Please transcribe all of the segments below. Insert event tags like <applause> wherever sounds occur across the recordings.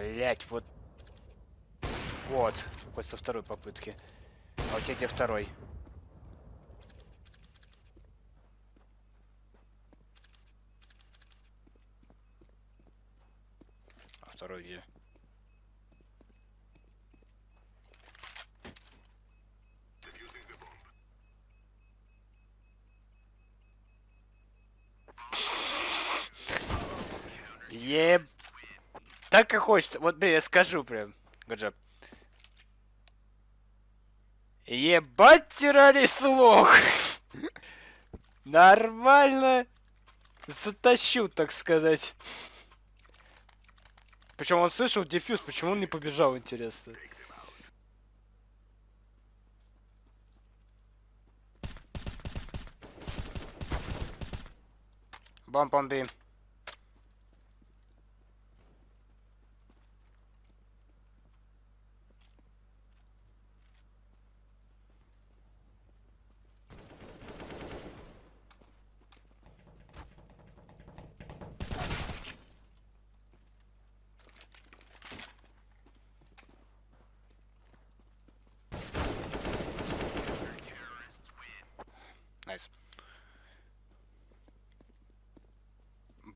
Блять, вот. Вот. Хоть со второй попытки. А у тебя где второй? А второй где? Еб... Так как хочется. Вот, блин, я скажу прям. Гаджап. Ебать террорист лох! <laughs> Нормально затащу, так сказать. Причем он слышал дефьюз, почему он не побежал, интересно. Бомб on B.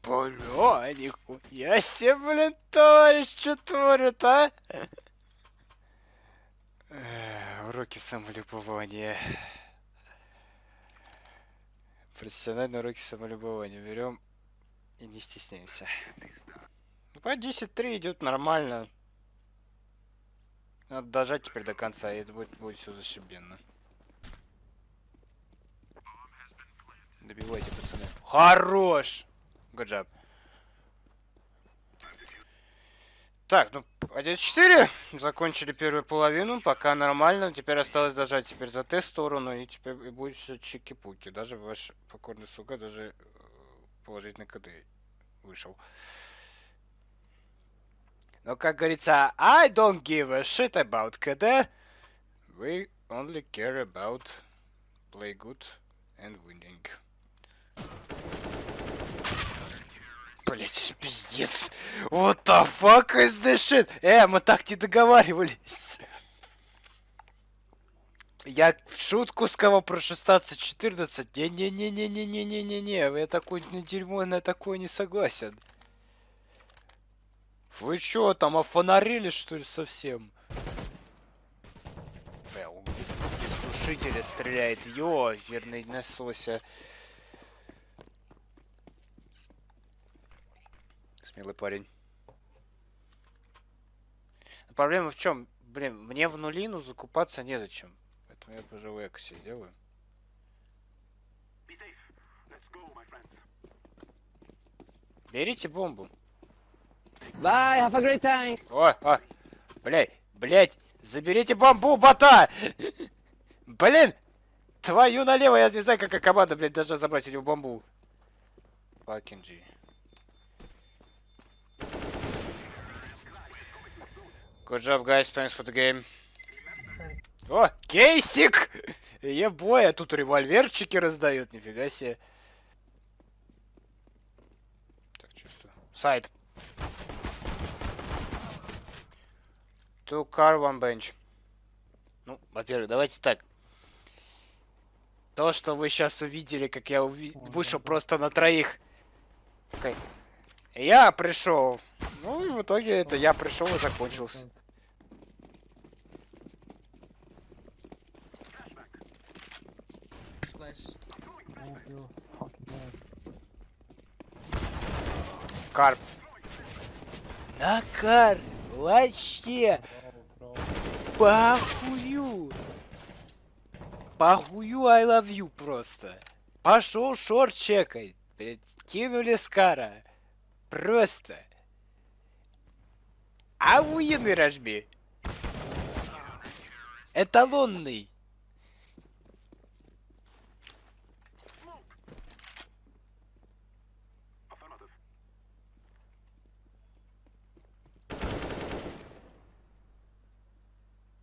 Бля, нихуя себе, блин, товарищ, что творит, а? Уроки самолюбования. Профессиональные уроки самолюбования. Берем и не стесняемся. Ну, по 10-3 идет нормально. Надо дожать теперь до конца, и это будет, будет все зашибенно. Добивайте, пацаны. Хорош! Good job. Так, ну, 1-4. Закончили первую половину. Пока нормально. Теперь осталось дожать теперь за тест сторону. И теперь и будет все чики-пуки. Даже ваш покорный сука даже э, положительный КД вышел. Но, как говорится, I don't give a shit about КД. We only care about play good and winning. Блять, пиздец. What the fuck is this shit? Э, мы так не договаривались. Я в шутку сказал про 16-14. Не-не-не-не-не-не-не-не-не. Я такой на дерьмо на такое не согласен. Вы чё, там офонарили, что ли, совсем? Бля, из глушителя стреляет. Ё, верный насося. Смелый парень. Но проблема в чем? Блин, мне в нулину закупаться незачем. Поэтому я тоже в эксе делаю. Берите бомбу. Bye, have a great time. О, о, блядь, блядь, заберите бомбу, бота! Блин, твою налево, я не знаю, какая команда, блядь, должна забрать у него бомбу. Fucking G. Good job, guys. Thanks for the game. О, кейсик! Ебой, а тут револьверчики раздают, нифига себе. Так, чувствую. Сайт. Two car, one bench. Ну, во-первых, давайте так. То, что вы сейчас увидели, как я уви вышел просто на троих. Okay. Я пришел. Ну и в итоге это я пришел и закончился. Карп. Накар, вообще. Похую. Похую I love you просто. Пошел шорт чекай. Кинули Скара. Просто. Охуенный рожби. Эталонный.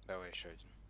Давай еще один.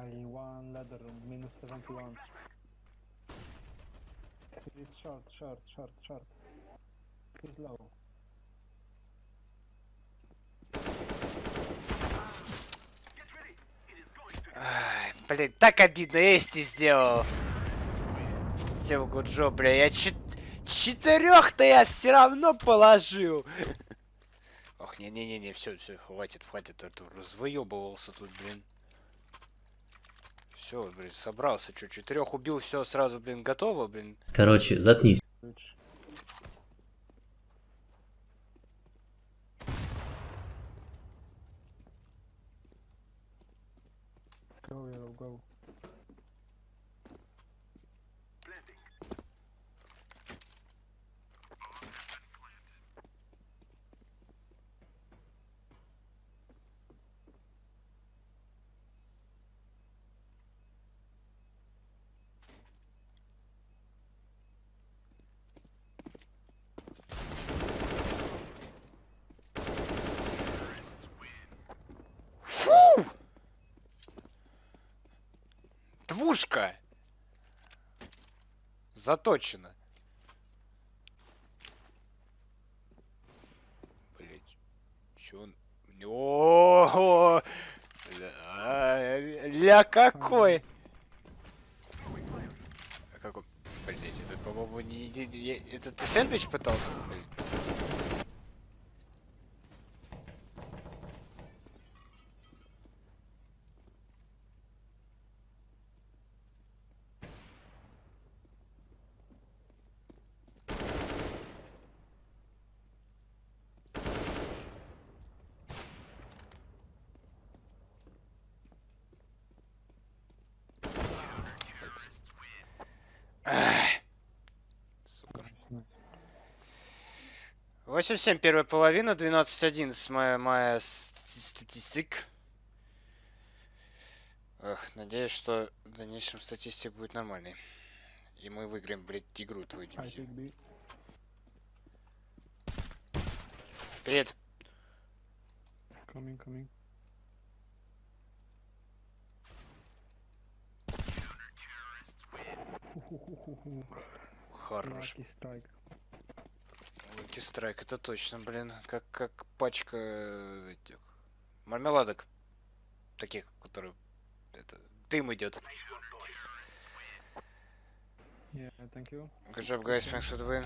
I one ladder, minus 71. It's short, short, short, short. He's low. Ай, блин, так обидно, Эсти сделал. Сделал Гуджо, бля, я чет... Четырех-то я все равно положил. Ох, не-не-не, все, все, хватит, хватит, а то развоебывался тут, блин. Все, блин, собрался, что, четырех убил, все сразу, блин, готово, блин. Короче, заткнись. Go, go. Двушка! Заточено. Блять. Чё он... О, ля, ля какой! А как он... Блять, это, по-моему, не... Это ты сэндвич пытался? Блин. Сука. Nice. 8-7 первая половина, 12-11 моя, моя статистик. Эх, надеюсь, что в дальнейшем статистика будет нормальной. И мы выиграем, блядь, игру твою дивизию. Привет. Coming, coming. Хорош. Луки страйк, это точно, блин. Как, как пачка этих мармеладок. Таких, которые... Это, дым идет. Yeah, thank you. Good job, guys. Thanks for the win.